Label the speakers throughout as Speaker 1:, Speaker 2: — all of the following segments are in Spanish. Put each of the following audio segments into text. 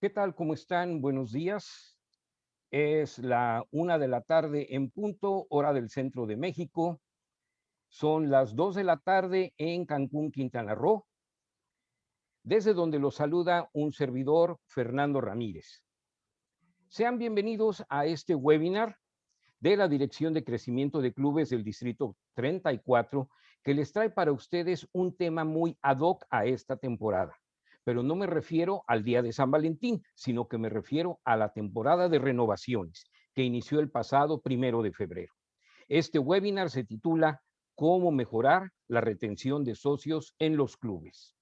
Speaker 1: ¿Qué tal? ¿Cómo están? Buenos días. Es la una de la tarde en punto, hora del centro de México. Son las dos de la tarde en Cancún, Quintana Roo, desde donde los saluda un servidor, Fernando Ramírez. Sean bienvenidos a este webinar de la Dirección de Crecimiento de Clubes del Distrito 34, que les trae para ustedes un tema muy ad hoc a esta temporada pero no me refiero al día de San Valentín, sino que me refiero a la temporada de renovaciones que inició el pasado primero de febrero. Este webinar se titula Cómo mejorar la retención de socios en los clubes.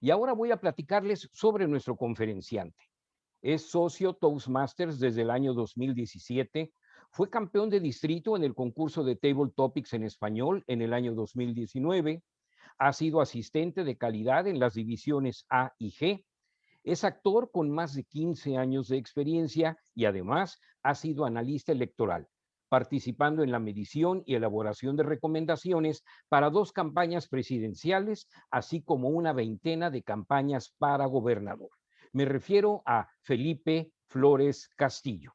Speaker 1: Y ahora voy a platicarles sobre nuestro conferenciante. Es socio Toastmasters desde el año 2017, fue campeón de distrito en el concurso de Table Topics en español en el año 2019, ha sido asistente de calidad en las divisiones A y G. Es actor con más de 15 años de experiencia y además ha sido analista electoral, participando en la medición y elaboración de recomendaciones para dos campañas presidenciales, así como una veintena de campañas para gobernador. Me refiero a Felipe Flores Castillo.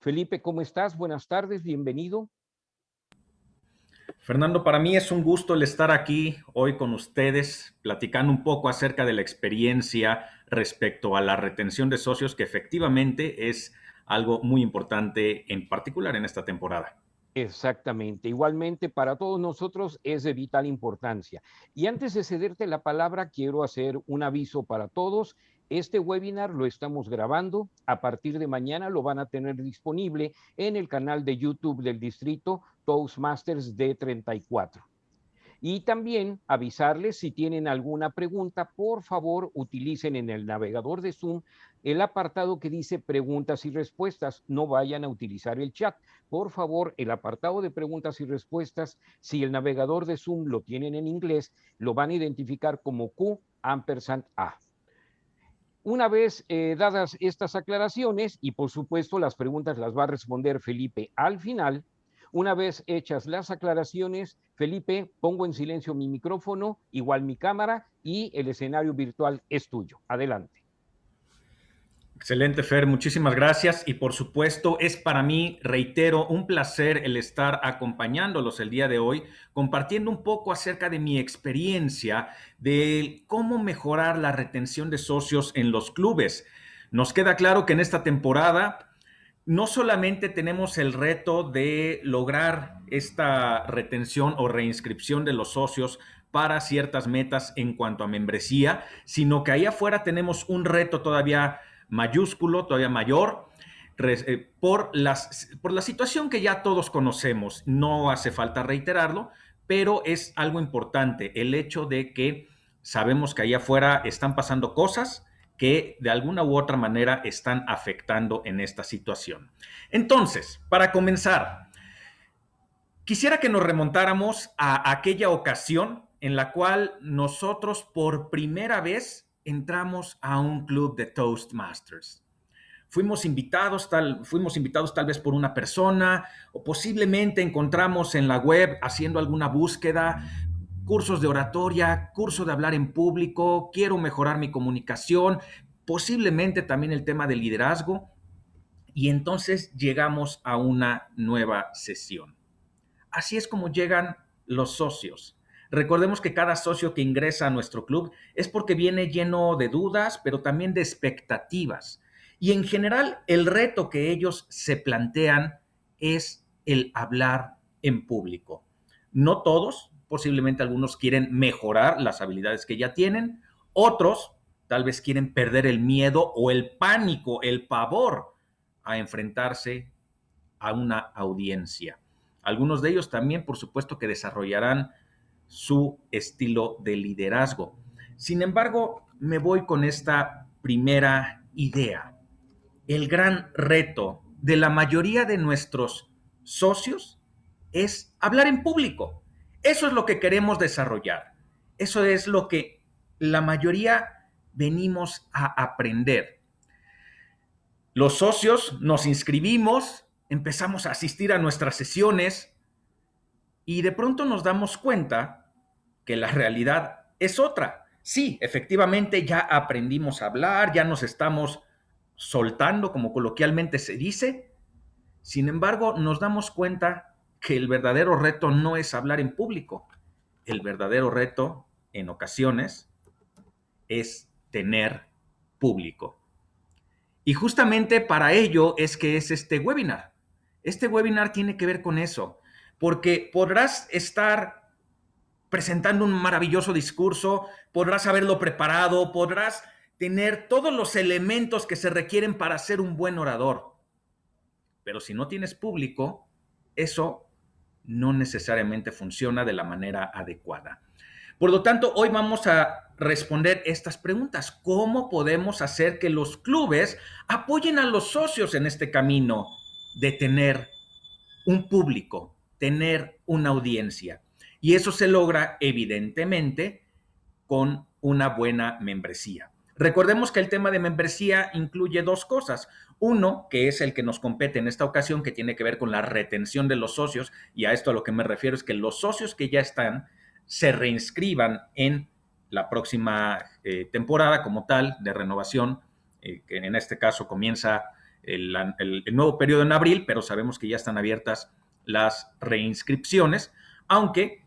Speaker 1: Felipe, ¿cómo estás? Buenas tardes, bienvenido.
Speaker 2: Fernando, para mí es un gusto el estar aquí hoy con ustedes, platicando un poco acerca de la experiencia respecto a la retención de socios, que efectivamente es algo muy importante, en particular en esta temporada.
Speaker 1: Exactamente. Igualmente, para todos nosotros es de vital importancia. Y antes de cederte la palabra, quiero hacer un aviso para todos este webinar lo estamos grabando. A partir de mañana lo van a tener disponible en el canal de YouTube del distrito Toastmasters D34. Y también avisarles si tienen alguna pregunta, por favor utilicen en el navegador de Zoom el apartado que dice preguntas y respuestas. No vayan a utilizar el chat. Por favor, el apartado de preguntas y respuestas, si el navegador de Zoom lo tienen en inglés, lo van a identificar como Q ampersand A. Una vez eh, dadas estas aclaraciones, y por supuesto las preguntas las va a responder Felipe al final, una vez hechas las aclaraciones, Felipe, pongo en silencio mi micrófono, igual mi cámara, y el escenario virtual es tuyo. Adelante.
Speaker 2: Excelente, Fer. Muchísimas gracias. Y por supuesto, es para mí, reitero, un placer el estar acompañándolos el día de hoy, compartiendo un poco acerca de mi experiencia de cómo mejorar la retención de socios en los clubes. Nos queda claro que en esta temporada no solamente tenemos el reto de lograr esta retención o reinscripción de los socios para ciertas metas en cuanto a membresía, sino que ahí afuera tenemos un reto todavía mayúsculo, todavía mayor, eh, por, las, por la situación que ya todos conocemos. No hace falta reiterarlo, pero es algo importante el hecho de que sabemos que allá afuera están pasando cosas que de alguna u otra manera están afectando en esta situación. Entonces, para comenzar, quisiera que nos remontáramos a aquella ocasión en la cual nosotros por primera vez entramos a un club de Toastmasters. Fuimos invitados, tal, fuimos invitados tal vez por una persona o posiblemente encontramos en la web haciendo alguna búsqueda cursos de oratoria, curso de hablar en público, quiero mejorar mi comunicación, posiblemente también el tema de liderazgo. Y entonces llegamos a una nueva sesión. Así es como llegan los socios. Recordemos que cada socio que ingresa a nuestro club es porque viene lleno de dudas, pero también de expectativas. Y en general, el reto que ellos se plantean es el hablar en público. No todos, posiblemente algunos quieren mejorar las habilidades que ya tienen, otros tal vez quieren perder el miedo o el pánico, el pavor a enfrentarse a una audiencia. Algunos de ellos también, por supuesto, que desarrollarán su estilo de liderazgo. Sin embargo, me voy con esta primera idea. El gran reto de la mayoría de nuestros socios es hablar en público. Eso es lo que queremos desarrollar. Eso es lo que la mayoría venimos a aprender. Los socios nos inscribimos, empezamos a asistir a nuestras sesiones y de pronto nos damos cuenta que la realidad es otra. Sí, efectivamente ya aprendimos a hablar, ya nos estamos soltando, como coloquialmente se dice. Sin embargo, nos damos cuenta que el verdadero reto no es hablar en público. El verdadero reto, en ocasiones, es tener público. Y justamente para ello es que es este webinar. Este webinar tiene que ver con eso, porque podrás estar presentando un maravilloso discurso, podrás haberlo preparado, podrás tener todos los elementos que se requieren para ser un buen orador. Pero si no tienes público, eso no necesariamente funciona de la manera adecuada. Por lo tanto, hoy vamos a responder estas preguntas. ¿Cómo podemos hacer que los clubes apoyen a los socios en este camino de tener un público, tener una audiencia? Y eso se logra evidentemente con una buena membresía. Recordemos que el tema de membresía incluye dos cosas. Uno, que es el que nos compete en esta ocasión, que tiene que ver con la retención de los socios, y a esto a lo que me refiero es que los socios que ya están se reinscriban en la próxima eh, temporada como tal de renovación, eh, que en este caso comienza el, nuevo periodo en abril, pero sabemos que ya están abiertas las reinscripciones, aunque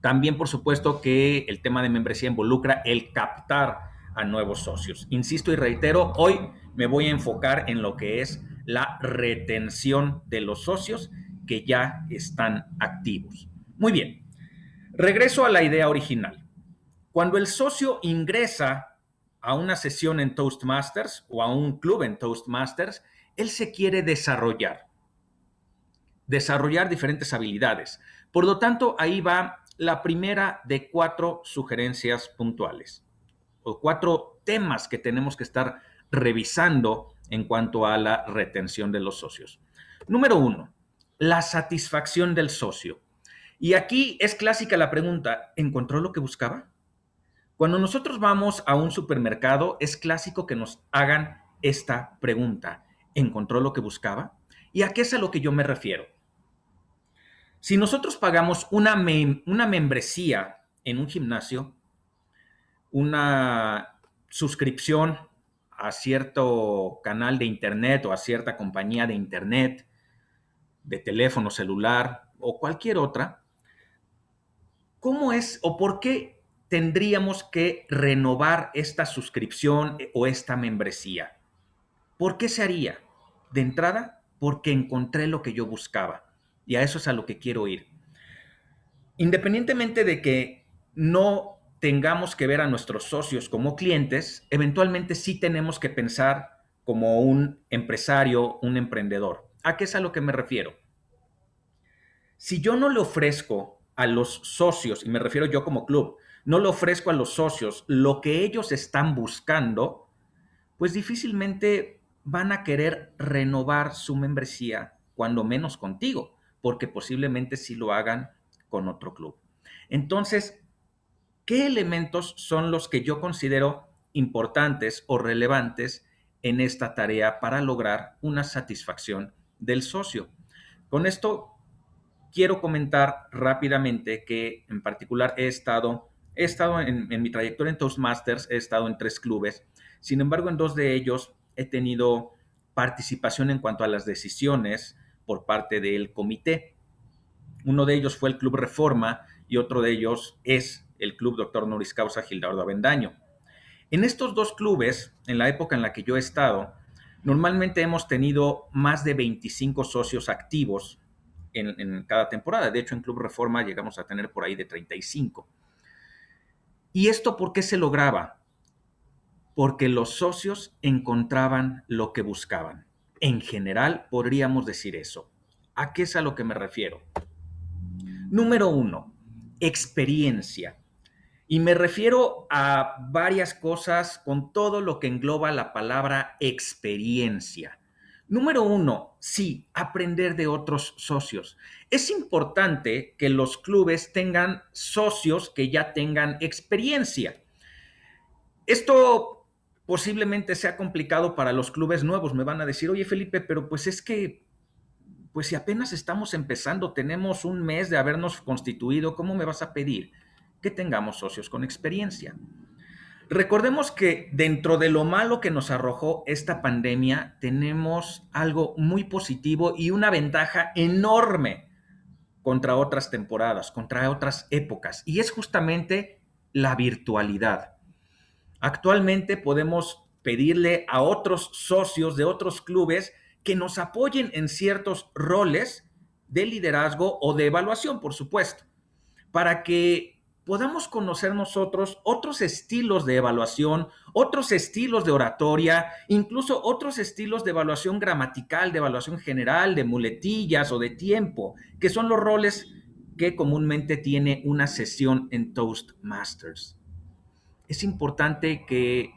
Speaker 2: también por supuesto que el tema de membresía involucra el captar a nuevos socios. Insisto y reitero, hoy me voy a enfocar en lo que es la retención de los socios que ya están activos. Muy bien, regreso a la idea original. Cuando el socio ingresa a una sesión en Toastmasters o a un club en Toastmasters, él se quiere desarrollar, desarrollar diferentes habilidades. Por lo tanto, ahí va la primera de cuatro sugerencias puntuales o cuatro temas que tenemos que estar revisando en cuanto a la retención de los socios. Número uno, la satisfacción del socio. Y aquí es clásica la pregunta, ¿encontró lo que buscaba? Cuando nosotros vamos a un supermercado, es clásico que nos hagan esta pregunta. ¿Encontró lo que buscaba? ¿Y a qué es a lo que yo me refiero? Si nosotros pagamos una, una membresía en un gimnasio, una suscripción a cierto canal de internet o a cierta compañía de internet, de teléfono celular o cualquier otra, ¿cómo es o por qué tendríamos que renovar esta suscripción o esta membresía. ¿Por qué se haría? De entrada, porque encontré lo que yo buscaba. Y a eso es a lo que quiero ir. Independientemente de que no tengamos que ver a nuestros socios como clientes, eventualmente sí tenemos que pensar como un empresario, un emprendedor. ¿A qué es a lo que me refiero? Si yo no le ofrezco a los socios, y me refiero yo como club, no le ofrezco a los socios lo que ellos están buscando, pues difícilmente van a querer renovar su membresía, cuando menos contigo, porque posiblemente sí lo hagan con otro club. Entonces, ¿qué elementos son los que yo considero importantes o relevantes en esta tarea para lograr una satisfacción del socio? Con esto quiero comentar rápidamente que en particular he estado He estado en, mi trayectoria en Toastmasters, he estado en tres clubes. Sin embargo, en dos de ellos he tenido participación en cuanto a las decisiones por parte del comité. Uno de ellos fue el Club Reforma y otro de ellos es el Club Doctor Noris Causa Gildardo Avendaño. En estos dos clubes, en la época en la que yo he estado, normalmente hemos tenido más de 25 socios activos en, en cada temporada. De hecho, en Club Reforma llegamos a tener por ahí de 35. ¿Y esto por qué se lograba? Porque los socios encontraban lo que buscaban. En general, podríamos decir eso. ¿A qué es a lo que me refiero? Número uno, experiencia. Y me refiero a varias cosas con todo lo que engloba la palabra experiencia. Número uno, sí, aprender de otros socios. Es importante que los clubes tengan socios que ya tengan experiencia. Esto posiblemente sea complicado para los clubes nuevos. Me van a decir, oye Felipe, pero pues es que, pues si apenas estamos empezando, tenemos un mes de habernos constituido, ¿cómo me vas a pedir que tengamos socios con experiencia? Recordemos que dentro de lo malo que nos arrojó esta pandemia, tenemos algo muy positivo y una ventaja enorme contra otras temporadas, contra otras épocas, y es justamente la virtualidad. Actualmente podemos pedirle a otros socios de otros clubes que nos apoyen en ciertos roles de liderazgo o de evaluación, por supuesto, para que podamos conocer nosotros otros estilos de evaluación, otros estilos de oratoria, incluso otros estilos de evaluación gramatical, de evaluación general, de muletillas o de tiempo, que son los roles que comúnmente tiene una sesión en Toastmasters. Es importante que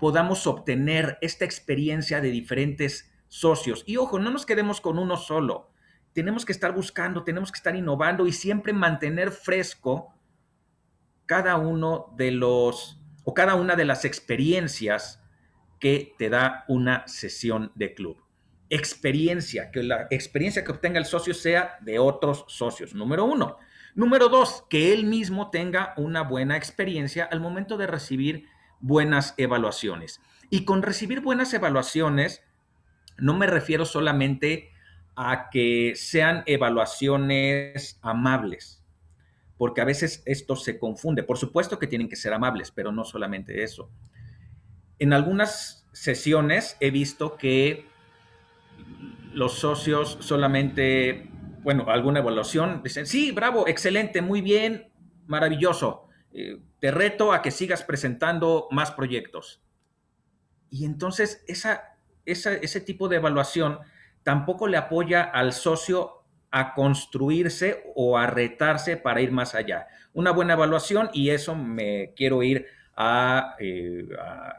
Speaker 2: podamos obtener esta experiencia de diferentes socios. Y ojo, no nos quedemos con uno solo. Tenemos que estar buscando, tenemos que estar innovando y siempre mantener fresco cada uno de los o cada una de las experiencias que te da una sesión de club. Experiencia, que la experiencia que obtenga el socio sea de otros socios, número uno. Número dos, que él mismo tenga una buena experiencia al momento de recibir buenas evaluaciones. Y con recibir buenas evaluaciones, no me refiero solamente a que sean evaluaciones amables, porque a veces esto se confunde. Por supuesto que tienen que ser amables, pero no solamente eso. En algunas sesiones he visto que los socios solamente, bueno, alguna evaluación, dicen, sí, bravo, excelente, muy bien, maravilloso. Eh, te reto a que sigas presentando más proyectos. Y entonces esa, ese tipo de evaluación tampoco le apoya al socio a construirse o a retarse para ir más allá. Una buena evaluación y eso me quiero ir a, eh,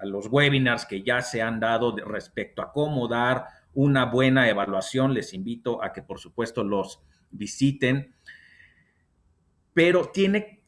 Speaker 2: los webinars que ya se han dado respecto a cómo dar una buena evaluación. Les invito a que por supuesto los visiten. Pero tiene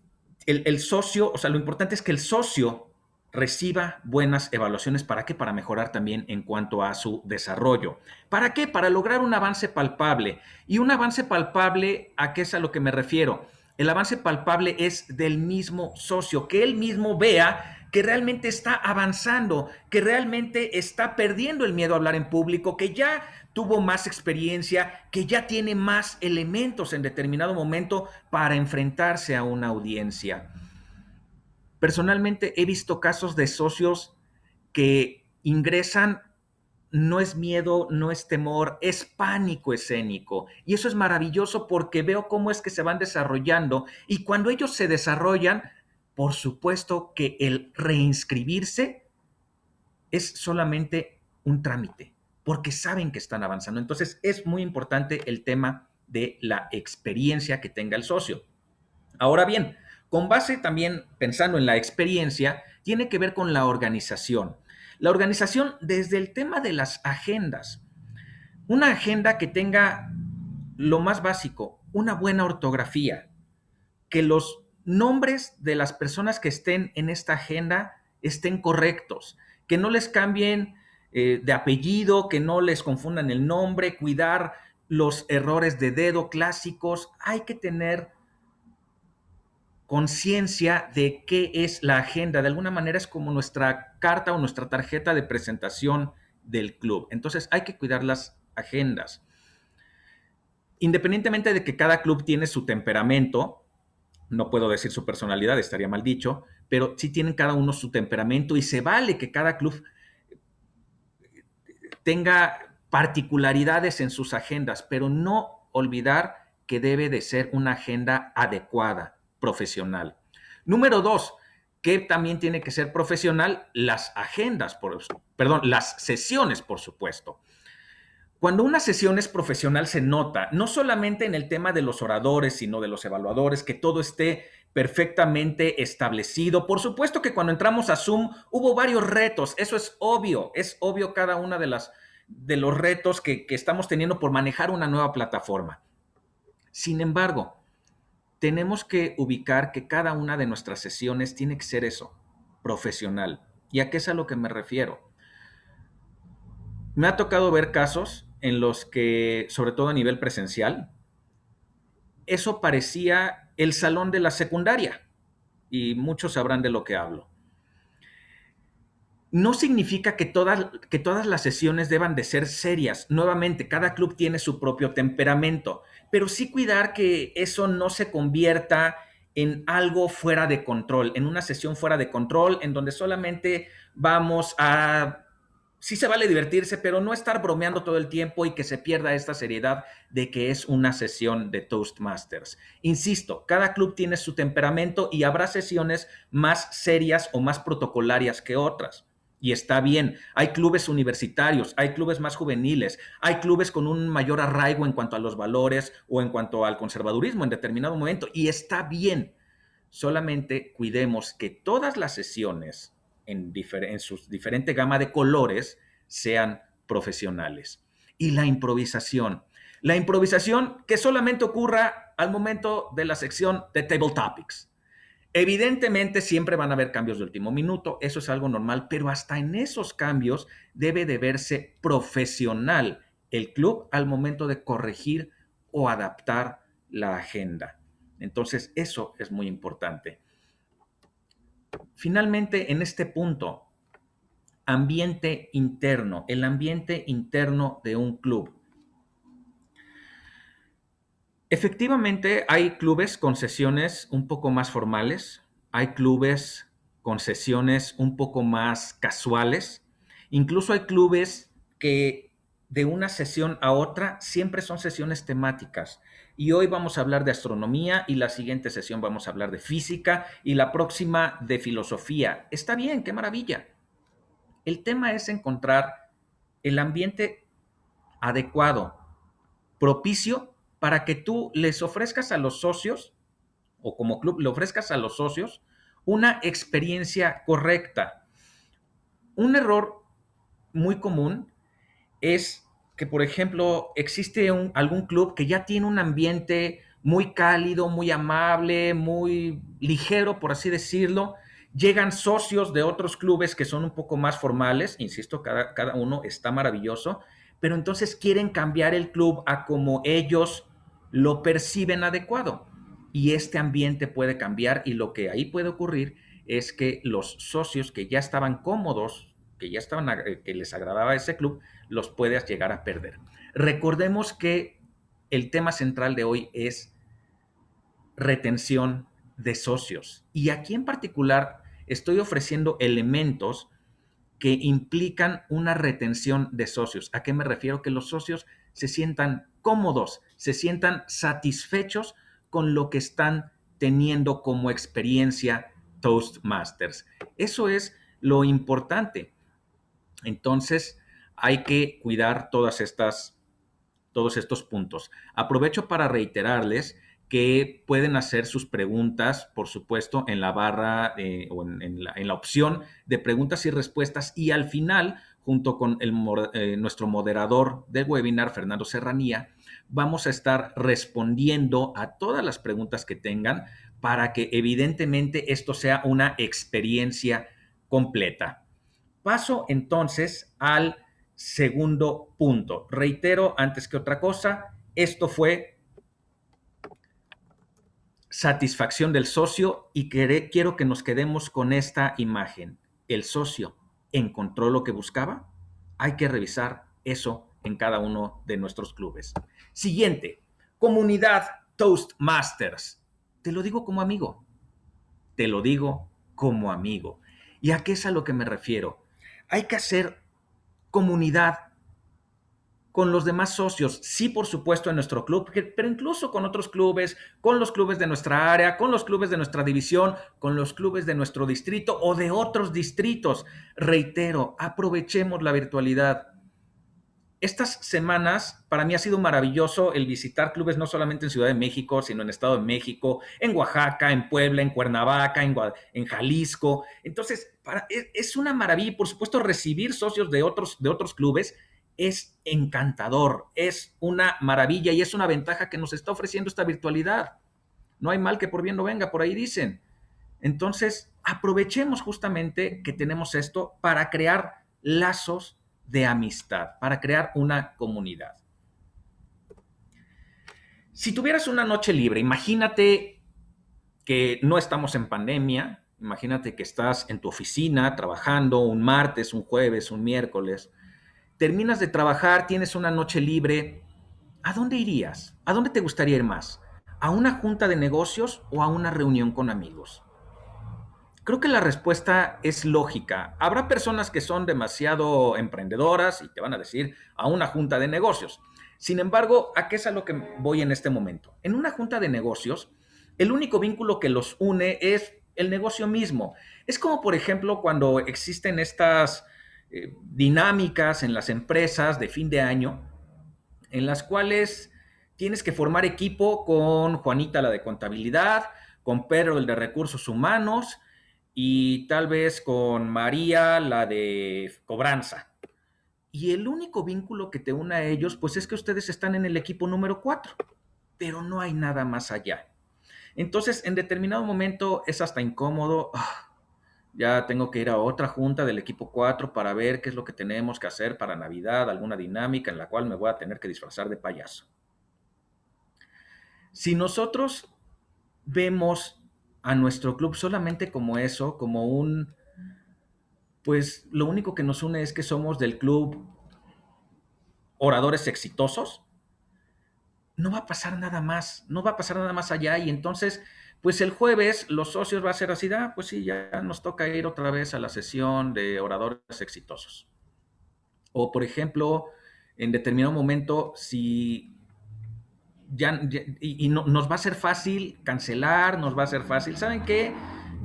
Speaker 2: el, el socio, o sea, lo importante es que el socio reciba buenas evaluaciones. ¿Para qué? Para mejorar también en cuanto a su desarrollo. ¿Para qué? Para lograr un avance palpable. Y un avance palpable, ¿a qué es a lo que me refiero? El avance palpable es del mismo socio, que él mismo vea que realmente está avanzando, que realmente está perdiendo el miedo a hablar en público, que ya tuvo más experiencia, que ya tiene más elementos en determinado momento para enfrentarse a una audiencia. Personalmente he visto casos de socios que ingresan, no es miedo, no es temor, es pánico escénico. Y eso es maravilloso porque veo cómo es que se van desarrollando y cuando ellos se desarrollan, por supuesto que el reinscribirse es solamente un trámite, porque saben que están avanzando. Entonces es muy importante el tema de la experiencia que tenga el socio. Ahora bien, con base también, pensando en la experiencia, tiene que ver con la organización. La organización desde el tema de las agendas. Una agenda que tenga lo más básico, una buena ortografía, que los nombres de las personas que estén en esta agenda estén correctos, que no les cambien eh, de apellido, que no les confundan el nombre, cuidar los errores de dedo clásicos. Hay que tener conciencia de qué es la agenda. De alguna manera es como nuestra carta o nuestra tarjeta de presentación del club. Entonces hay que cuidar las agendas. Independientemente de que cada club tiene su temperamento, no puedo decir su personalidad, estaría mal dicho, pero sí tienen cada uno su temperamento y se vale que cada club tenga particularidades en sus agendas, pero no olvidar que debe de ser una agenda adecuada profesional. Número dos, que también tiene que ser profesional, las agendas, por, perdón, las sesiones, por supuesto. Cuando una sesión es profesional se nota, no solamente en el tema de los oradores, sino de los evaluadores, que todo esté perfectamente establecido. Por supuesto que cuando entramos a Zoom hubo varios retos, eso es obvio, es obvio cada una de las de los retos que, que estamos teniendo por manejar una nueva plataforma. Sin embargo, tenemos que ubicar que cada una de nuestras sesiones tiene que ser eso, profesional. ¿Y a qué es a lo que me refiero? Me ha tocado ver casos en los que, sobre todo a nivel presencial, eso parecía el salón de la secundaria, y muchos sabrán de lo que hablo. no significa que todas, que todas las sesiones deban de ser serias. Nuevamente, cada club tiene su propio temperamento, pero sí cuidar que eso no se convierta en algo fuera de control, en una sesión fuera de control, en donde solamente vamos a... Sí se vale divertirse, pero no estar bromeando todo el tiempo y que se pierda esta seriedad de que es una sesión de Toastmasters. Insisto, cada club tiene su temperamento y habrá sesiones más serias o más protocolarias que otras y está bien. Hay clubes universitarios, hay clubes más juveniles, hay clubes con un mayor arraigo en cuanto a los valores o en cuanto al conservadurismo en determinado momento y está bien. Solamente cuidemos que todas las sesiones en, en su diferente gama de colores sean profesionales. Y la improvisación. La improvisación que solamente ocurra al momento de la sección de Table Topics Evidentemente siempre van a haber cambios de último minuto, eso es algo normal, pero hasta en esos cambios debe de verse profesional el club al momento de corregir o adaptar la agenda. Entonces, eso es muy importante. Finalmente, en este punto, ambiente interno, el ambiente interno de un club. Efectivamente, hay clubes con sesiones un poco más formales, hay clubes con sesiones un poco más casuales, incluso hay clubes que de una sesión a otra siempre son sesiones temáticas. Y hoy vamos a hablar de astronomía y la siguiente sesión vamos a hablar de física y la próxima de filosofía. Está bien, qué maravilla. El tema es encontrar el ambiente adecuado, propicio para que tú les ofrezcas a los socios, o como club le ofrezcas a los socios, una experiencia correcta. Un error muy común es que, por ejemplo, existe algún club que ya tiene un ambiente muy cálido, muy amable, muy ligero, por así decirlo. Llegan socios de otros clubes que son un poco más formales, insisto, cada, cada uno está maravilloso, pero entonces quieren cambiar el club a como ellos lo perciben adecuado. Y este ambiente puede cambiar y lo que ahí puede ocurrir es que los socios que ya estaban cómodos, que ya estaban, eh, que les agradaba ese club, los puedes llegar a perder. Recordemos que el tema central de hoy es retención de socios. Y aquí en particular estoy ofreciendo elementos que implican una retención de socios. ¿A qué me refiero? Que los socios se sientan cómodos, se sientan satisfechos con lo que están teniendo como experiencia Toastmasters. Eso es lo importante. Entonces, hay que cuidar todas estas, todos estos puntos. Aprovecho para reiterarles que pueden hacer sus preguntas, por supuesto, en la barra eh, o en, la, opción de preguntas y respuestas y al final, junto con el, eh, nuestro moderador del webinar, Fernando Serranía, vamos a estar respondiendo a todas las preguntas que tengan para que evidentemente esto sea una experiencia completa. Paso entonces al segundo punto. Reitero, antes que otra cosa, esto fue satisfacción del socio y quiero que nos quedemos con esta imagen. ¿El socio encontró lo que buscaba? Hay que revisar eso en cada uno de nuestros clubes. Siguiente, comunidad Toastmasters. Te lo digo como amigo. Te lo digo como amigo. ¿Y a qué es a lo que me refiero? Hay que hacer comunidad con los demás socios, sí, por supuesto, en nuestro club, pero incluso con otros clubes, con los clubes de nuestra área, con los clubes de nuestra división, con los clubes de nuestro distrito o de otros distritos. Reitero, aprovechemos la virtualidad. Estas semanas para mí ha sido maravilloso el visitar clubes no solamente en Ciudad de México, sino en Estado de México, en Oaxaca, en Puebla, en Cuernavaca, en, Jalisco. Entonces, es, una maravilla, por supuesto, recibir socios de otros, de otros clubes es encantador, es una maravilla y es una ventaja que nos está ofreciendo esta virtualidad. No hay mal que por bien no venga, por ahí dicen. Entonces, aprovechemos justamente que tenemos esto para crear lazos de amistad, para crear una comunidad. Si tuvieras una noche libre, imagínate que no estamos en pandemia, Imagínate que estás en tu oficina trabajando un martes, un jueves, un miércoles. Terminas de trabajar, tienes una noche libre. ¿A dónde irías? ¿A dónde te gustaría ir más? ¿A una junta de negocios o a una reunión con amigos? Creo que la respuesta es lógica. Habrá personas que son demasiado emprendedoras y te van a decir a una junta de negocios. Sin embargo, ¿a qué es a lo que voy en este momento? En una junta de negocios, el único vínculo que los une es el negocio mismo. Es como, por ejemplo, cuando existen estas eh, dinámicas en las empresas de fin de año, en las cuales tienes que formar equipo con Juanita, la de contabilidad, con Pedro, el de recursos humanos, y tal vez con María, la de cobranza. Y el único vínculo que te une a ellos, pues es que ustedes están en el equipo número 4, pero no hay nada más allá. Entonces, en determinado momento es hasta incómodo. Ah, ya tengo que ir a otra junta del equipo 4 para ver qué es lo que tenemos que hacer para Navidad, alguna dinámica en la cual me voy a tener que disfrazar de payaso. Si nosotros vemos a nuestro club solamente como eso, como un pues lo único que nos une es que somos del club oradores exitosos, no va a pasar nada más, no va a pasar nada más allá y entonces, pues el jueves los socios va a ser así, ah, pues sí, ya nos toca ir otra vez a la sesión de oradores exitosos. O por ejemplo, en determinado momento, si ya, y, nos va a ser fácil cancelar, nos va a ser fácil, ¿saben qué?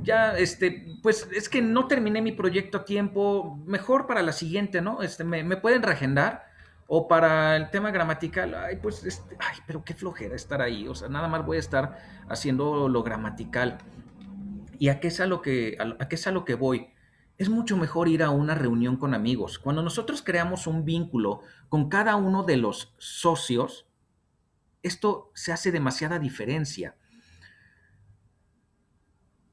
Speaker 2: ya, este, pues es que no terminé mi proyecto a tiempo, mejor para la siguiente, ¿no? Este, me, pueden reagendar. O para el tema gramatical, ay, pues, este, ay, pero qué flojera estar ahí. O sea, nada más voy a estar haciendo lo gramatical. ¿Y a qué es a lo que, a qué es a lo que voy? Es mucho mejor ir a una reunión con amigos. Cuando nosotros creamos un vínculo con cada uno de los socios, esto se hace demasiada diferencia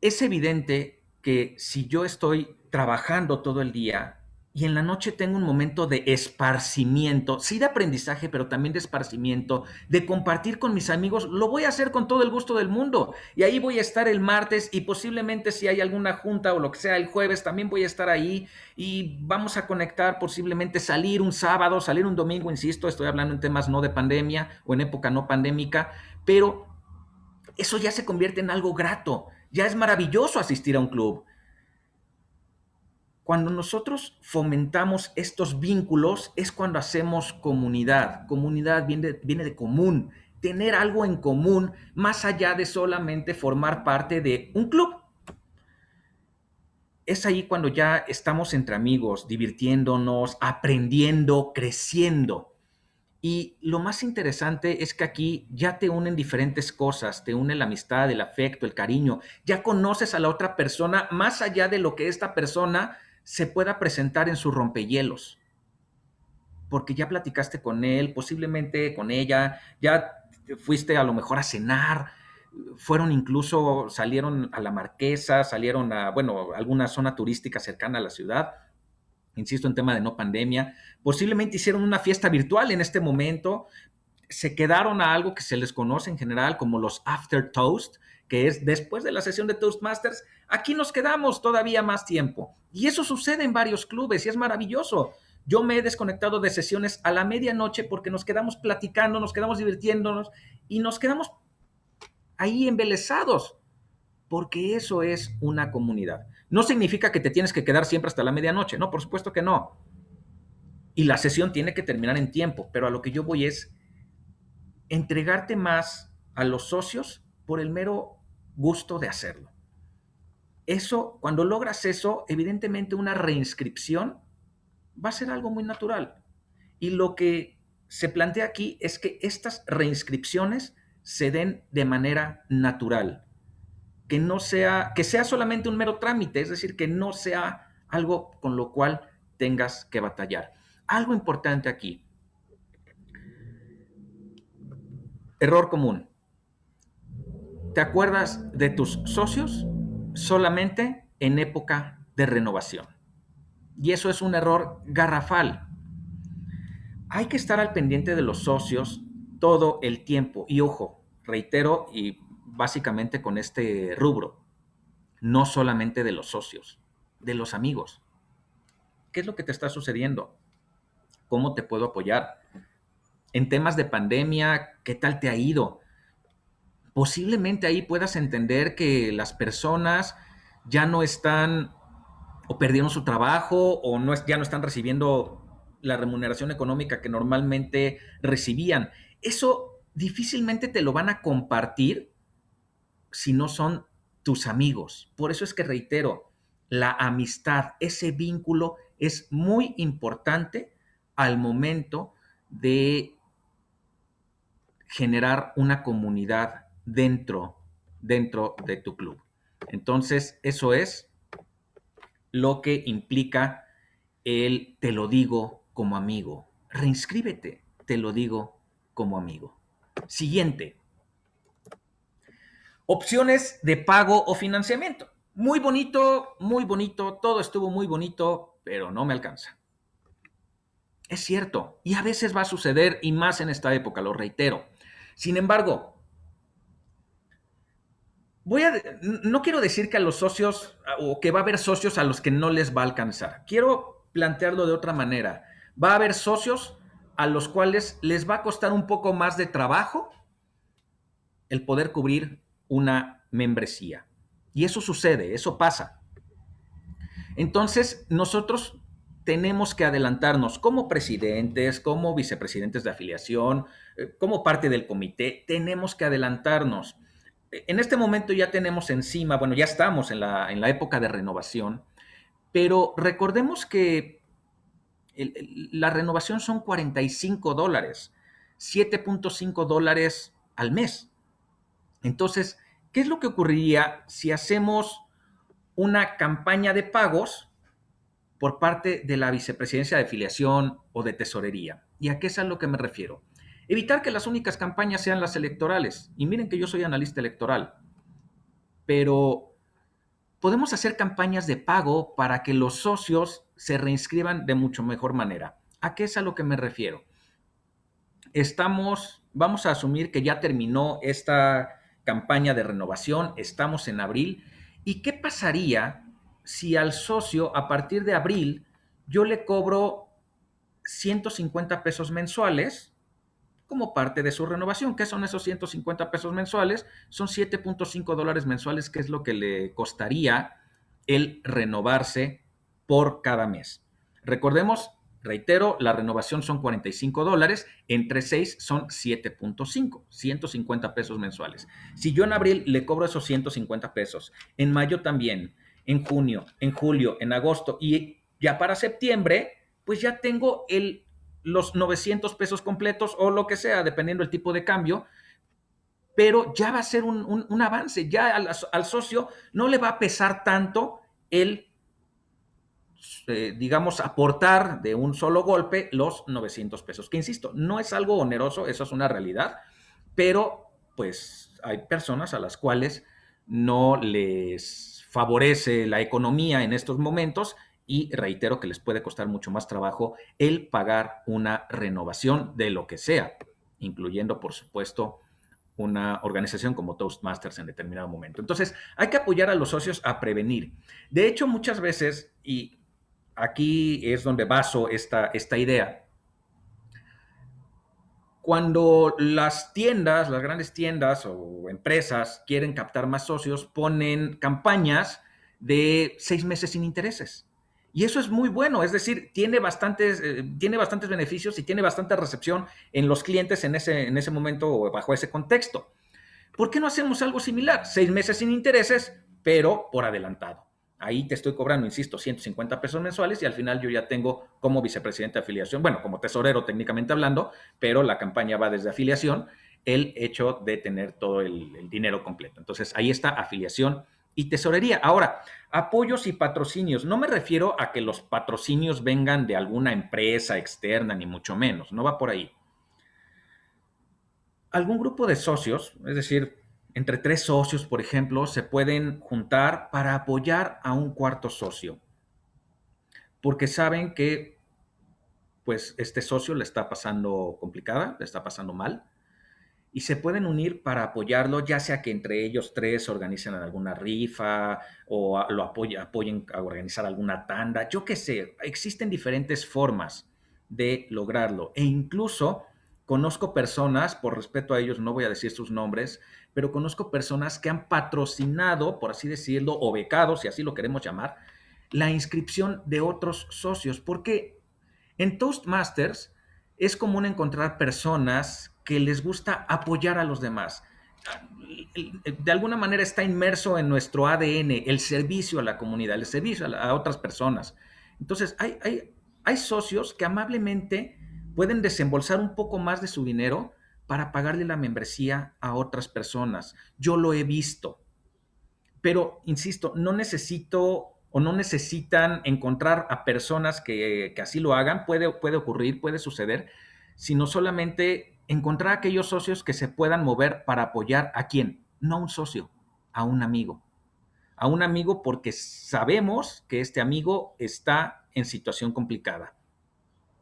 Speaker 2: es evidente que si yo estoy trabajando todo el día y en la noche tengo un momento de esparcimiento, sí de aprendizaje, pero también de esparcimiento, de compartir con mis amigos, lo voy a hacer con todo el gusto del mundo. Y ahí voy a estar el martes y posiblemente si hay alguna junta o lo que sea el jueves, también voy a estar ahí y vamos a conectar, posiblemente salir un sábado, salir un domingo, insisto, estoy hablando en temas no de pandemia o en época no pandémica, pero eso ya se convierte en algo grato ya es maravilloso asistir a un club. Cuando nosotros fomentamos estos vínculos es cuando hacemos comunidad. Comunidad viene viene de común, tener algo en común más allá de solamente formar parte de un club. Es ahí cuando ya estamos entre amigos, divirtiéndonos, aprendiendo, creciendo. Y lo más interesante es que aquí ya te unen diferentes cosas, te une la amistad, el afecto, el cariño, ya conoces a la otra persona más allá de lo que esta persona se pueda presentar en sus rompehielos. Porque ya platicaste con él, posiblemente con ella, ya fuiste a lo mejor a cenar, fueron incluso, salieron a la Marquesa, salieron a, bueno, alguna zona turística cercana a la ciudad. Insisto en tema de no pandemia, posiblemente hicieron una fiesta virtual en este momento, se quedaron a algo que se les conoce en general como los after toast, que es después de la sesión de Toastmasters, aquí nos quedamos todavía más tiempo. Y eso sucede en varios clubes y es maravilloso. Yo me he desconectado de sesiones a la medianoche porque nos quedamos platicando, nos quedamos divirtiéndonos y nos quedamos ahí embelesados, porque eso es una comunidad. No significa que te tienes que quedar siempre hasta la medianoche, no, por supuesto que no. Y la sesión tiene que terminar en tiempo, pero a lo que yo voy es entregarte más a los socios por el mero gusto de hacerlo. Eso, cuando logras eso, evidentemente una reinscripción va a ser algo muy natural. Y lo que se plantea aquí es que estas reinscripciones se den de manera natural que no sea, que sea solamente un mero trámite, es decir, que no sea algo con lo cual tengas que batallar. Algo importante aquí. Error común. ¿Te acuerdas de tus socios solamente en época de renovación? Y eso es un error garrafal. Hay que estar al pendiente de los socios todo el tiempo. Y ojo, reitero y básicamente con este rubro. no solamente de los socios, de los amigos. ¿Qué es lo que te está sucediendo? ¿Cómo te puedo apoyar? En temas de pandemia, ¿qué tal te ha ido? Posiblemente ahí puedas entender que las personas ya no están o perdieron su trabajo o no ya no están recibiendo la remuneración económica que normalmente recibían. Eso difícilmente te lo van a compartir si no son tus amigos. Por eso es que reitero, la amistad, ese vínculo es muy importante al momento de generar una comunidad dentro, dentro de tu club. Entonces, eso es lo que implica el te lo digo como amigo. Reinscríbete, te lo digo como amigo. Siguiente. Opciones de pago o financiamiento. Muy bonito, muy bonito, todo estuvo muy bonito, pero no me alcanza. Es cierto, y a veces va a suceder, y más en esta época, lo reitero. Sin embargo, voy a, no quiero decir que a los socios, o que va a haber socios a los que no les va a alcanzar. Quiero plantearlo de otra manera. Va a haber socios a los cuales les va a costar un poco más de trabajo el poder cubrir una membresía. Y eso sucede, eso pasa. Entonces, nosotros tenemos que adelantarnos como presidentes, como vicepresidentes de afiliación, eh, como parte del comité, tenemos que adelantarnos. En este momento ya tenemos encima, bueno, ya estamos en la, en la época de renovación, pero recordemos que la renovación son 45 dólares, 7.5 dólares al mes. Entonces, ¿qué es lo que ocurriría si hacemos una campaña de pagos por parte de la vicepresidencia de afiliación o de tesorería? ¿Y a qué es a lo que me refiero? Evitar que las únicas campañas sean las electorales. Y miren que yo soy analista electoral, pero podemos hacer campañas de pago para que los socios se reinscriban de mucho mejor manera. ¿A qué es a lo que me refiero? Estamos, vamos a asumir que ya terminó esta campaña de renovación, estamos en abril, ¿y qué pasaría si al socio a partir de abril yo le cobro 150 pesos mensuales como parte de su renovación? ¿Qué son esos 150 pesos mensuales? Son 7.5 dólares mensuales, que es lo que le costaría el renovarse por cada mes. Recordemos, reitero, la renovación son 45 dólares, entre 6 son 7.5, 150 pesos mensuales. Si yo en abril le cobro esos 150 pesos, en mayo también, en junio, en julio, en agosto y ya para septiembre, pues ya tengo el, los 900 pesos completos o lo que sea, dependiendo del tipo de cambio, pero ya va a ser un, avance, ya al, al, socio no le va a pesar tanto el eh, digamos, aportar de un solo golpe los 900 pesos. Que insisto, no es algo oneroso, eso es una realidad, pero pues hay personas a las cuales no les favorece la economía en estos momentos y reitero que les puede costar mucho más trabajo el pagar una renovación de lo que sea, incluyendo, por supuesto, una organización como Toastmasters en determinado momento. Entonces, hay que apoyar a los socios a prevenir. De hecho, muchas veces, y aquí es donde baso esta, esta idea. Cuando las tiendas, las grandes tiendas o empresas quieren captar más socios, ponen campañas de seis meses sin intereses. Y eso es muy bueno, es decir, tiene bastantes, eh, tiene bastantes beneficios y tiene bastante recepción en los clientes en ese, en ese momento o bajo ese contexto. ¿Por qué no hacemos algo similar? Seis meses sin intereses, pero por adelantado. Ahí te estoy cobrando, insisto, 150 pesos mensuales y al final yo ya tengo como vicepresidente de afiliación, bueno, como tesorero técnicamente hablando, pero la campaña va desde afiliación, el hecho de tener todo el, dinero completo. Entonces, ahí está afiliación y tesorería. Ahora, apoyos y patrocinios. No me refiero a que los patrocinios vengan de alguna empresa externa, ni mucho menos, no va por ahí. Algún grupo de socios, es decir, entre tres socios, por ejemplo, se pueden juntar para apoyar a un cuarto socio, porque saben que pues este socio le está pasando complicada, le está pasando mal, y se pueden unir para apoyarlo, ya sea que entre ellos tres organicen alguna rifa o lo apoyen a organizar alguna tanda, yo qué sé, existen diferentes formas de lograrlo. E incluso conozco personas, por respeto a ellos no voy a decir sus nombres, pero conozco personas que han patrocinado, por así decirlo, o becado, si así lo queremos llamar, la inscripción de otros socios, porque en Toastmasters es común encontrar personas que les gusta apoyar a los demás. De alguna manera está inmerso en nuestro ADN el servicio a la comunidad, el servicio a, otras personas. Entonces, hay, hay, hay socios que amablemente pueden desembolsar un poco más de su dinero para pagarle la membresía a otras personas. Yo lo he visto. Pero, insisto, no necesito o no necesitan encontrar a personas que, así lo hagan, puede, puede ocurrir, puede suceder, sino solamente encontrar aquellos socios que se puedan mover para apoyar a quién, no a un socio, a un amigo. A un amigo porque sabemos que este amigo está en situación complicada.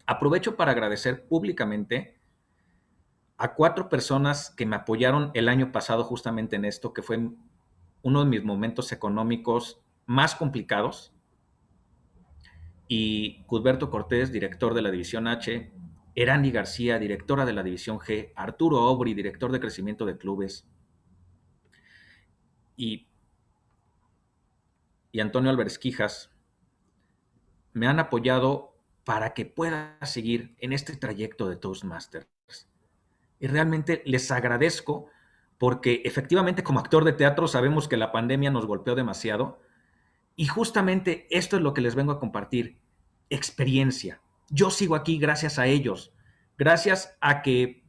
Speaker 2: Aprovecho para agradecer públicamente a cuatro personas que me apoyaron el año pasado justamente en esto, que fue uno de mis momentos económicos más complicados. Y Cudberto Cortés, director de la División H, Erani García, directora de la División G, Arturo Obri, director de crecimiento de clubes, y, y Antonio Álvarez Quijas, me han apoyado para que pueda seguir en este trayecto de Toastmasters. Y realmente les agradezco porque efectivamente como actor de teatro sabemos que la pandemia nos golpeó demasiado y justamente esto es lo que les vengo a compartir, experiencia. Yo sigo aquí gracias a ellos, gracias a que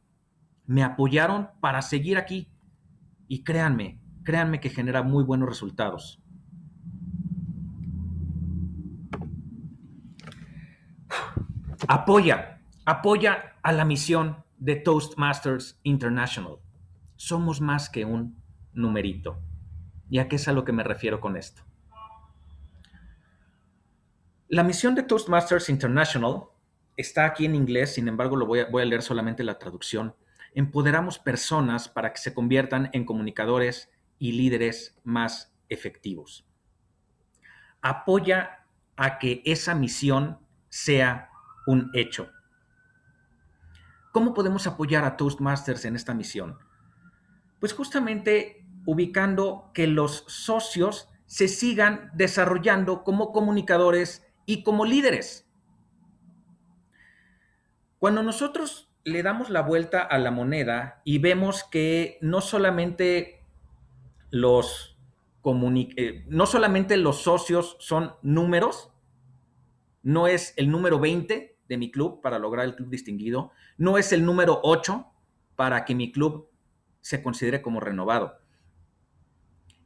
Speaker 2: me apoyaron para seguir aquí. Y créanme, créanme que genera muy buenos resultados. Apoya, apoya a la misión de Toastmasters International. Somos más que un numerito. ¿Y a qué es a lo que me refiero con esto? La misión de Toastmasters International está aquí en inglés, sin embargo lo voy a, voy a leer solamente la traducción. Empoderamos personas para que se conviertan en comunicadores y líderes más efectivos. Apoya a que esa misión sea un hecho. ¿Cómo podemos apoyar a Toastmasters en esta misión? Pues justamente ubicando que los socios se sigan desarrollando como comunicadores y como líderes. Cuando nosotros le damos la vuelta a la moneda y vemos que no solamente los, eh, no solamente los socios son números, no es el número 20 de mi club para lograr el club distinguido, no es el número 8 para que mi club se considere como renovado.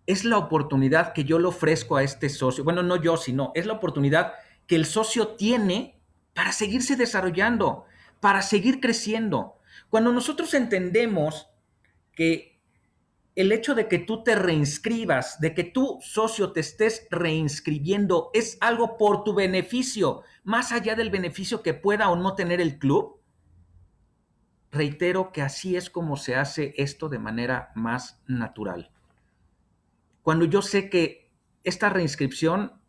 Speaker 2: Es la oportunidad que yo le ofrezco a este socio, bueno, no yo, sino es la oportunidad que el socio tiene para seguirse desarrollando, para seguir creciendo. Cuando nosotros entendemos que el hecho de que tú te reinscribas, de que tu socio te estés reinscribiendo, es algo por tu beneficio, más allá del beneficio que pueda o no tener el club, reitero que así es como se hace esto de manera más natural. Cuando yo sé que esta reinscripción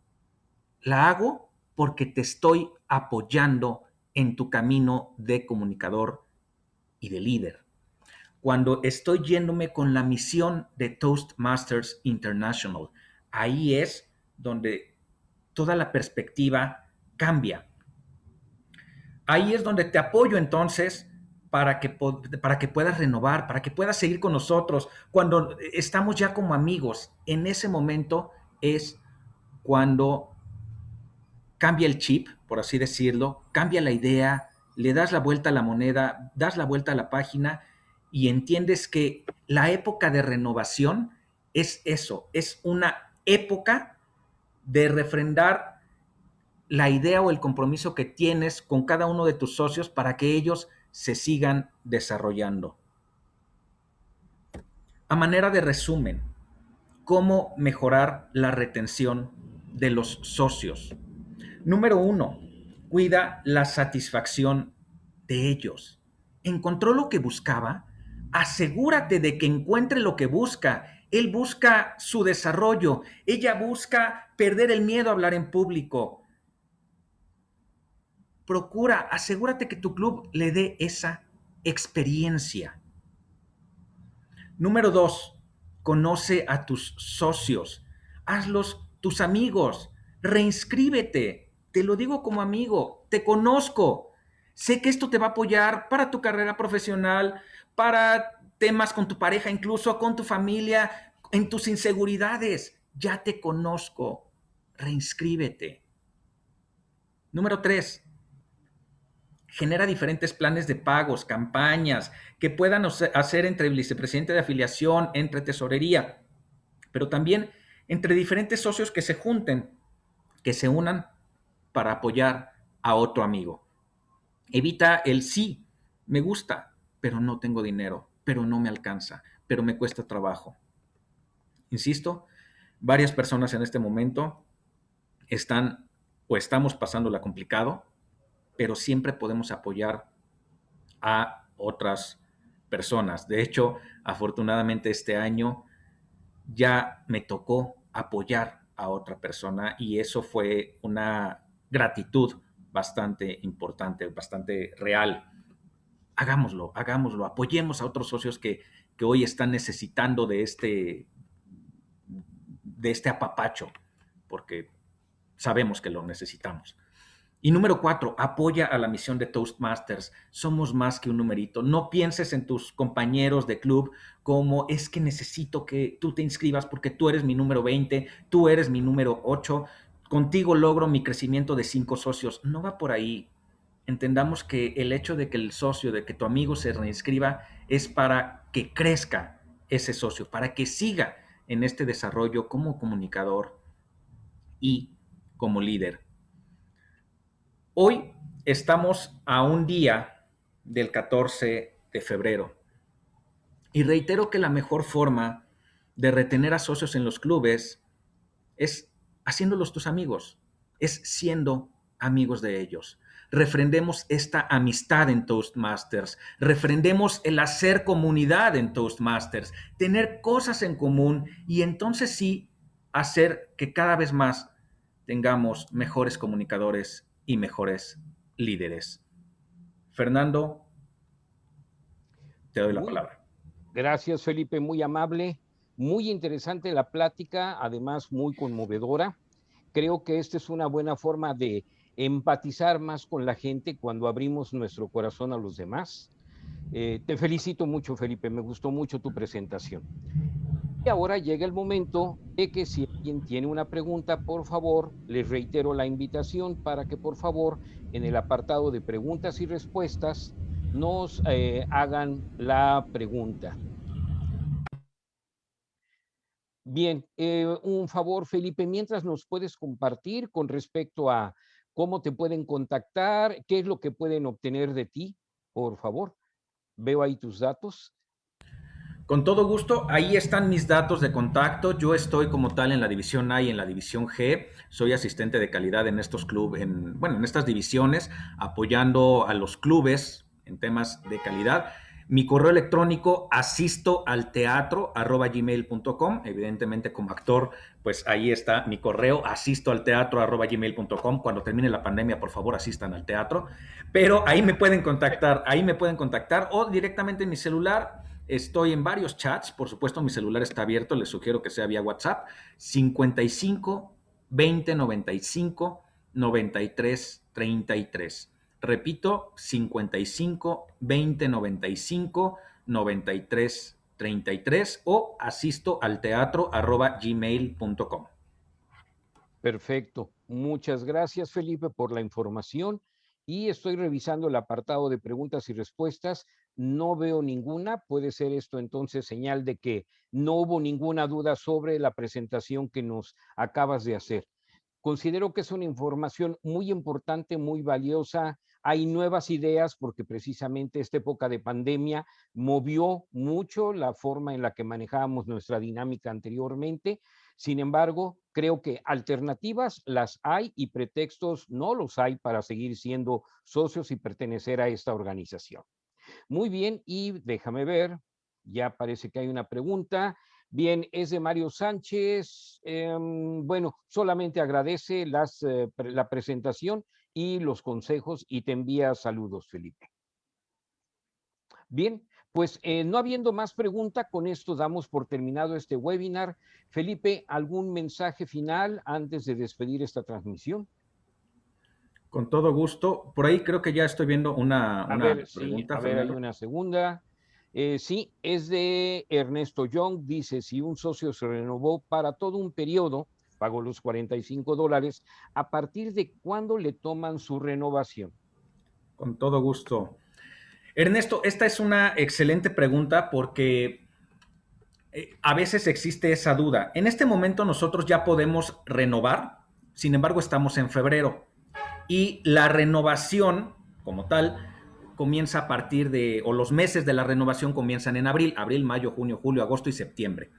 Speaker 2: la hago porque te estoy apoyando en tu camino de comunicador y de líder. Cuando estoy yéndome con la misión de Toastmasters International, ahí es donde toda la perspectiva cambia. Ahí es donde te apoyo entonces para que, para que puedas renovar, para que puedas seguir con nosotros. Cuando estamos ya como amigos, en ese momento es cuando cambia el chip, por así decirlo, cambia la idea, le das la vuelta a la moneda, das la vuelta a la página y entiendes que la época de renovación es eso, es una época de refrendar la idea o el compromiso que tienes con cada uno de tus socios para que ellos se sigan desarrollando. A manera de resumen, ¿cómo mejorar la retención de los socios? Número uno, cuida la satisfacción de ellos. Encontró lo que buscaba, asegúrate de que encuentre lo que busca. Él busca su desarrollo, ella busca perder el miedo a hablar en público. Procura, asegúrate que tu club le dé esa experiencia. Número dos, conoce a tus socios, hazlos tus amigos, reinscríbete. Te lo digo como amigo, te conozco. Sé que esto te va a apoyar para tu carrera profesional, para temas con tu pareja, incluso con tu familia, en tus inseguridades. Ya te conozco. Reinscríbete. Número tres, genera diferentes planes de pagos, campañas que puedan hacer entre vicepresidente de afiliación, entre tesorería, pero también entre diferentes socios que se junten, que se unan para apoyar a otro amigo. Evita el sí, me gusta, pero no tengo dinero, pero no me alcanza, pero me cuesta trabajo. Insisto, varias personas en este momento están o estamos pasándola complicado, pero siempre podemos apoyar a otras personas. De hecho, afortunadamente este año ya me tocó apoyar a otra persona y eso fue una gratitud bastante importante, bastante real hagámoslo, hagámoslo, apoyemos a otros socios que, hoy están necesitando de este, de este apapacho, porque sabemos que lo necesitamos. Y número cuatro, apoya a la misión de Toastmasters. Somos más que un numerito. No pienses en tus compañeros de club como es que necesito que tú te inscribas porque tú eres mi número 20, tú eres mi número 8, contigo logro mi crecimiento de cinco socios. No va por ahí entendamos que el hecho de que el socio, de que tu amigo se reinscriba, es para que crezca ese socio, para que siga en este desarrollo como comunicador y como líder. Hoy estamos a un día del 14 de febrero y reitero que la mejor forma de retener a socios en los clubes es haciéndolos tus amigos, es siendo amigos de ellos refrendemos esta amistad en Toastmasters, refrendemos el hacer comunidad en Toastmasters, tener cosas en común y entonces sí hacer que cada vez más tengamos mejores comunicadores y mejores líderes. Fernando, te doy la palabra.
Speaker 1: Gracias, Felipe, muy amable, muy interesante la plática, además muy conmovedora. Creo que esta es una buena forma de empatizar más con la gente cuando abrimos nuestro corazón a los demás. Eh, te felicito mucho, Felipe, me gustó mucho tu presentación. Y ahora llega el momento de que si alguien tiene una pregunta, por favor, les reitero la invitación para que por favor en el apartado de preguntas y respuestas nos eh, hagan la pregunta. Bien, eh, un favor, Felipe, mientras nos puedes compartir con respecto a cómo te pueden contactar, qué es lo que pueden obtener de ti, por favor. Veo ahí tus datos.
Speaker 2: Con todo gusto, ahí están mis datos de contacto. Yo estoy como tal en la división A y en la división G. Soy asistente de calidad en estos clubes, en, bueno, en estas divisiones, apoyando a los clubes en temas de calidad. Mi correo electrónico asisto al teatro arroba. Evidentemente, como actor, pues ahí está mi correo asisto al teatro arroba. Cuando termine la pandemia, por favor, asistan al teatro. Pero ahí me pueden contactar, ahí me pueden contactar o directamente en mi celular. Estoy en varios chats, por supuesto, mi celular está abierto, les sugiero que sea vía WhatsApp. 55 20 95 93 33. Repito, 55 20 95 93 33 o asisto al teatro arroba.
Speaker 1: Perfecto. Muchas gracias, Felipe, por la información. Y estoy revisando el apartado de preguntas y respuestas. No veo ninguna. Puede ser esto entonces señal de que no hubo ninguna duda sobre la presentación que nos acabas de hacer. Considero que es una información muy importante, muy valiosa hay nuevas ideas porque precisamente esta época de pandemia movió mucho la forma en la que manejábamos nuestra dinámica anteriormente. Sin embargo, creo que alternativas las hay y pretextos no los hay para seguir siendo socios y pertenecer a esta organización. Muy bien, y déjame ver, ya parece que hay una pregunta. Bien, es de Mario Sánchez. Em, bueno, solamente agradece eh, la presentación y los consejos y te envía saludos, Felipe. Bien, pues eh, no habiendo más pregunta, con esto damos por terminado este webinar. Felipe, ¿algún mensaje final antes de despedir esta transmisión?
Speaker 2: Con todo gusto. Por ahí creo que ya estoy viendo una,
Speaker 1: pregunta. a ver, hay una segunda. Eh, sí, es de Ernesto Young. Dice, si un socio se renovó para todo un periodo, pagó los 45 dólares, ¿a partir de cuándo le toman su renovación?
Speaker 2: Con todo gusto. Ernesto, esta es una excelente pregunta porque eh, a veces existe esa duda. En este momento nosotros ya podemos renovar, sin embargo estamos en febrero y la renovación como tal comienza a partir de, o los meses de la renovación comienzan en abril, abril, mayo, junio, julio, agosto y septiembre.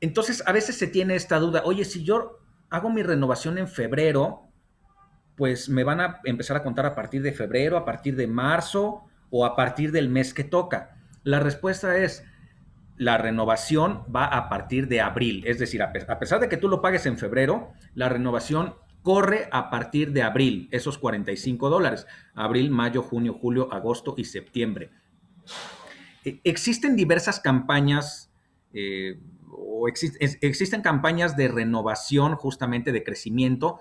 Speaker 2: Entonces a veces se tiene esta duda, oye, si yo hago mi renovación en febrero, pues me van a empezar a contar a partir de febrero, a partir de marzo o a partir del mes que toca. La respuesta es, la renovación va a partir de abril, es decir, a pesar de que tú lo pagues en febrero, la renovación corre a partir de abril, esos 45 dólares. Abril, mayo, junio, julio, agosto y septiembre. E, existen diversas campañas eh, o existen campañas de renovación, justamente de crecimiento,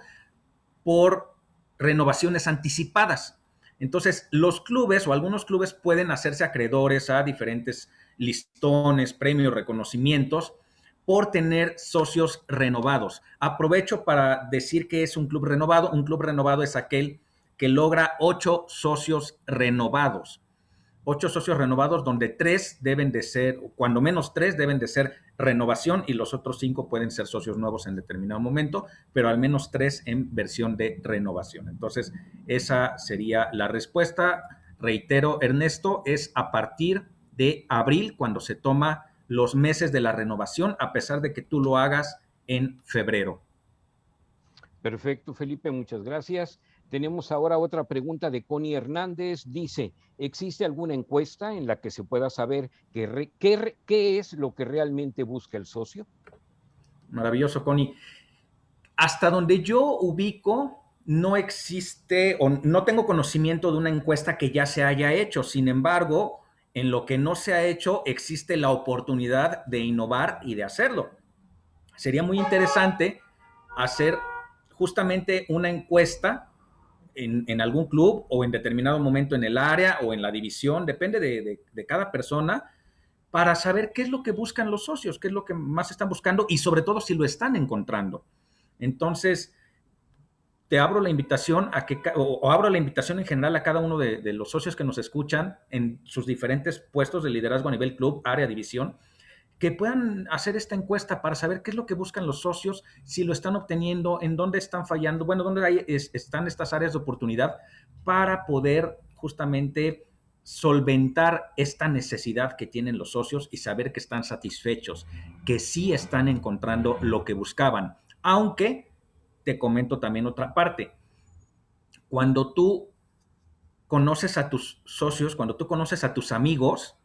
Speaker 2: por renovaciones anticipadas. Entonces, los clubes o algunos clubes pueden hacerse acreedores a diferentes listones, premios, reconocimientos por tener socios renovados. Aprovecho para decir que es un club renovado. Un club renovado es aquel que logra ocho socios renovados. Ocho socios renovados donde tres deben de ser, cuando menos tres deben de ser renovación y los otros cinco pueden ser socios nuevos en determinado momento, pero al menos tres en versión de renovación. Entonces, esa sería la respuesta. Reitero, Ernesto, es a partir de abril cuando se toma los meses de la renovación, a pesar de que tú lo hagas en febrero.
Speaker 1: Perfecto, Felipe, muchas gracias. Tenemos ahora otra pregunta de Connie Hernández. Dice, ¿existe alguna encuesta en la que se pueda saber qué, es lo que realmente busca el socio?
Speaker 2: Maravilloso, Connie. Hasta donde yo ubico, no existe o no tengo conocimiento de una encuesta que ya se haya hecho. Sin embargo, en lo que no se ha hecho existe la oportunidad de innovar y de hacerlo. Sería muy interesante hacer justamente una encuesta en, algún club o en determinado momento en el área o en la división, depende de, de cada persona, para saber qué es lo que buscan los socios, qué es lo que más están buscando y sobre todo si lo están encontrando. Entonces, te abro la invitación a que, o, abro la invitación en general a cada uno de, los socios que nos escuchan en sus diferentes puestos de liderazgo a nivel club, área, división, que puedan hacer esta encuesta para saber qué es lo que buscan los socios, si lo están obteniendo, en dónde están fallando, bueno, dónde hay, están estas áreas de oportunidad para poder justamente solventar esta necesidad que tienen los socios y saber que están satisfechos, que sí están encontrando lo que buscaban, aunque te comento también otra parte. Cuando tú conoces a tus socios, cuando tú conoces a tus amigos,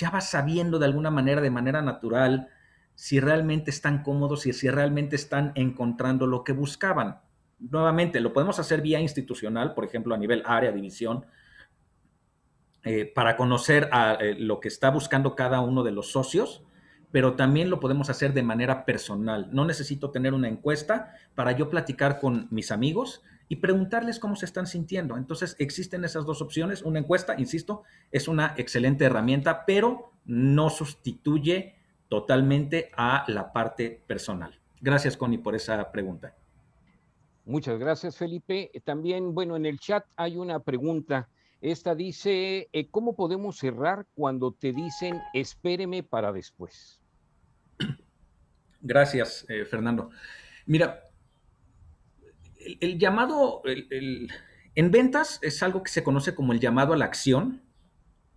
Speaker 2: ya vas sabiendo de alguna manera, de manera natural, si realmente están cómodos y si realmente están encontrando lo que buscaban. Nuevamente, lo podemos hacer vía institucional, por ejemplo, a nivel área, división, eh, para conocer a, eh, lo que está buscando cada uno de los socios pero también lo podemos hacer de manera personal. No necesito tener una encuesta para yo platicar con mis amigos y preguntarles cómo se están sintiendo. Entonces, existen esas dos opciones. Una encuesta, insisto, es una excelente herramienta, pero no sustituye totalmente a la parte personal. Gracias, Connie, por esa pregunta.
Speaker 1: Muchas gracias, Felipe. También, bueno, en el chat hay una pregunta. Esta dice, eh, ¿cómo podemos cerrar cuando te dicen espéreme para después?
Speaker 2: Gracias, eh, Fernando. Mira, el, llamado, en ventas es algo que se conoce como el llamado a la acción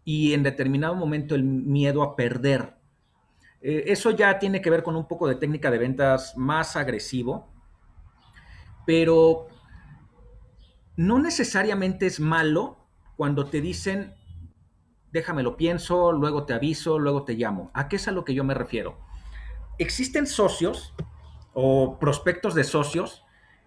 Speaker 2: y en determinado momento el miedo a perder. Eh, eso ya tiene que ver con un poco de técnica de ventas más agresivo, pero no necesariamente es malo cuando te dicen déjame lo pienso, luego te aviso, luego te llamo. ¿A qué es a lo que yo me refiero? Existen socios o prospectos de socios,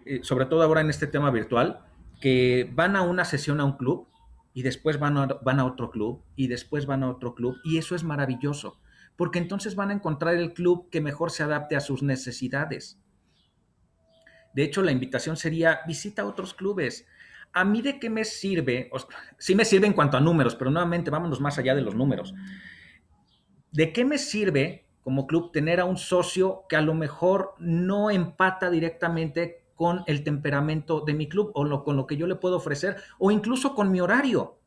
Speaker 2: eh, sobre todo ahora en este tema virtual, que van a una sesión a un club y después van a, van a otro club y después van a otro club y eso es maravilloso, porque entonces van a encontrar el club que mejor se adapte a sus necesidades. De hecho, la invitación sería visita otros clubes. ¿A mí de qué me sirve? sí me sirve en cuanto a números, pero nuevamente vámonos más allá de los números. ¿De qué me sirve como club tener a un socio que a lo mejor no empata directamente con el temperamento de mi club o con lo que yo le puedo ofrecer o incluso con mi horario?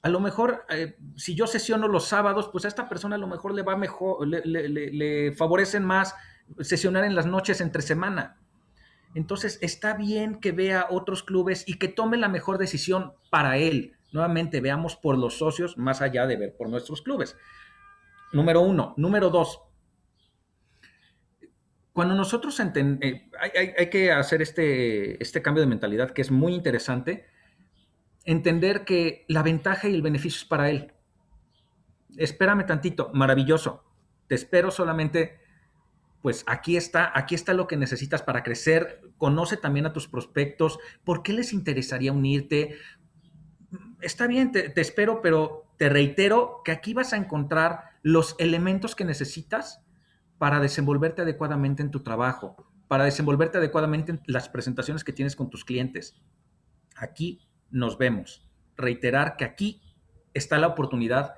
Speaker 2: A lo mejor, eh, si yo sesiono los sábados, pues a esta persona a lo mejor le va mejor, le favorecen más sesionar en las noches entre semana. Entonces, está bien que vea otros clubes y que tome la mejor decisión para él. Nuevamente, veamos por los socios más allá de ver por nuestros clubes. Número uno. Número dos. Cuando nosotros entendemos, eh, hay, que hacer este, este cambio de mentalidad que es muy interesante, entender que la ventaja y el beneficio es para él. Espérame tantito, maravilloso. Te espero solamente pues aquí está, aquí está lo que necesitas para crecer. Conoce también a tus prospectos. ¿Por qué les interesaría unirte? Está bien, te, espero, pero te reitero que aquí vas a encontrar los elementos que necesitas para desenvolverte adecuadamente en tu trabajo, para desenvolverte adecuadamente en las presentaciones que tienes con tus clientes. Aquí nos vemos. Reiterar que aquí está la oportunidad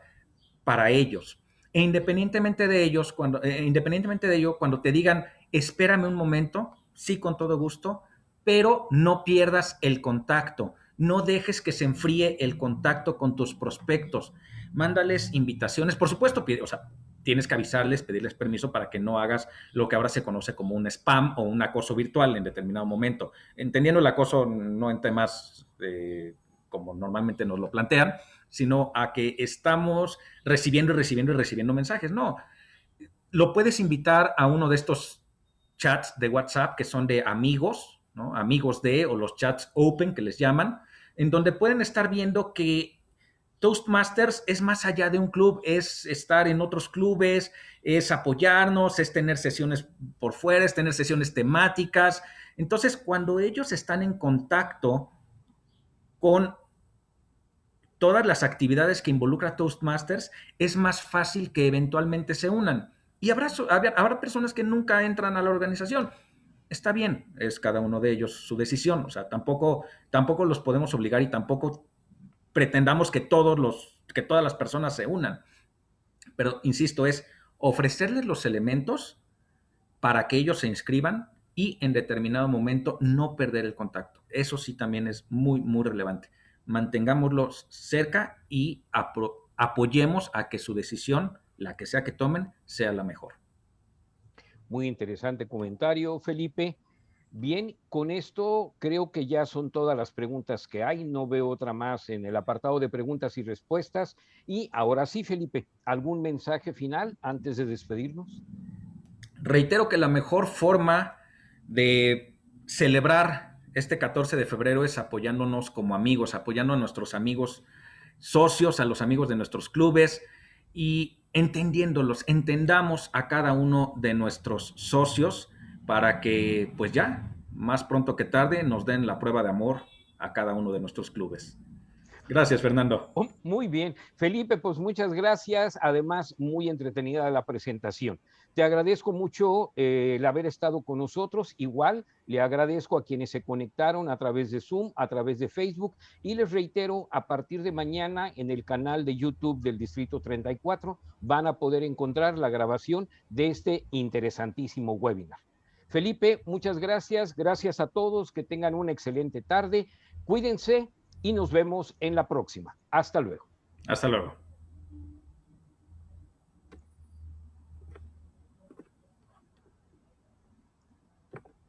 Speaker 2: para ellos, e independientemente de ellos, cuando, eh, independientemente de ello, cuando te digan, espérame un momento, sí, con todo gusto, pero no pierdas el contacto. No dejes que se enfríe el contacto con tus prospectos. Mándales invitaciones. Por supuesto, o sea, tienes que avisarles, pedirles permiso para que no hagas lo que ahora se conoce como un spam o un acoso virtual en determinado momento. Entendiendo el acoso no en temas eh, como normalmente nos lo plantean, sino a que estamos recibiendo y recibiendo y recibiendo mensajes. No, lo puedes invitar a uno de estos chats de WhatsApp que son de amigos, ¿no? amigos de, o los chats open que les llaman, en donde pueden estar viendo que Toastmasters es más allá de un club, es estar en otros clubes, es apoyarnos, es tener sesiones por fuera, es tener sesiones temáticas. Entonces, cuando ellos están en contacto con todas las actividades que involucra Toastmasters, es más fácil que eventualmente se unan. Y habrá, habrá personas que nunca entran a la organización. Está bien, es cada uno de ellos su decisión. O sea, tampoco, tampoco los podemos obligar y tampoco pretendamos que, todos los, que todas las personas se unan. Pero, insisto, es ofrecerles los elementos para que ellos se inscriban y en determinado momento no perder el contacto. Eso sí también es muy, muy relevante mantengámoslos cerca y apoyemos a que su decisión, la que sea que tomen, sea la mejor.
Speaker 1: Muy interesante comentario, Felipe. Bien, con esto creo que ya son todas las preguntas que hay. No veo otra más en el apartado de preguntas y respuestas. Y ahora sí, Felipe, ¿algún mensaje final antes de despedirnos?
Speaker 2: Reitero que la mejor forma de celebrar este 14 de febrero es apoyándonos como amigos, apoyando a nuestros amigos socios, a los amigos de nuestros clubes y entendiéndolos, entendamos a cada uno de nuestros socios para que pues ya, más pronto que tarde, nos den la prueba de amor a cada uno de nuestros clubes. Gracias, Fernando.
Speaker 1: Oh, muy bien. Felipe, pues muchas gracias. Además, muy entretenida la presentación. Te agradezco mucho eh, el haber estado con nosotros. Igual le agradezco a quienes se conectaron a través de Zoom, a través de Facebook y les reitero, a partir de mañana en el canal de YouTube del Distrito 34 van a poder encontrar la grabación de este interesantísimo webinar. Felipe, muchas gracias. Gracias a todos. Que tengan una excelente tarde. Cuídense y nos vemos en la próxima. Hasta luego.
Speaker 2: Hasta luego.